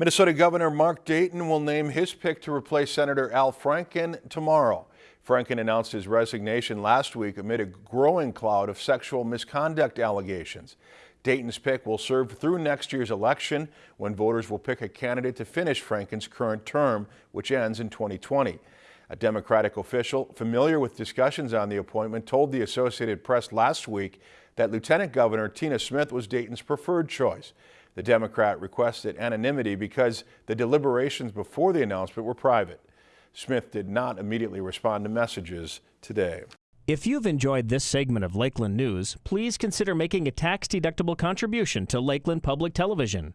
Minnesota Governor Mark Dayton will name his pick to replace Senator Al Franken tomorrow. Franken announced his resignation last week amid a growing cloud of sexual misconduct allegations. Dayton's pick will serve through next year's election when voters will pick a candidate to finish Franken's current term, which ends in 2020. A Democratic official familiar with discussions on the appointment told the Associated Press last week that Lieutenant Governor Tina Smith was Dayton's preferred choice. The Democrat requested anonymity because the deliberations before the announcement were private. Smith did not immediately respond to messages today. If you've enjoyed this segment of Lakeland News, please consider making a tax-deductible contribution to Lakeland Public Television.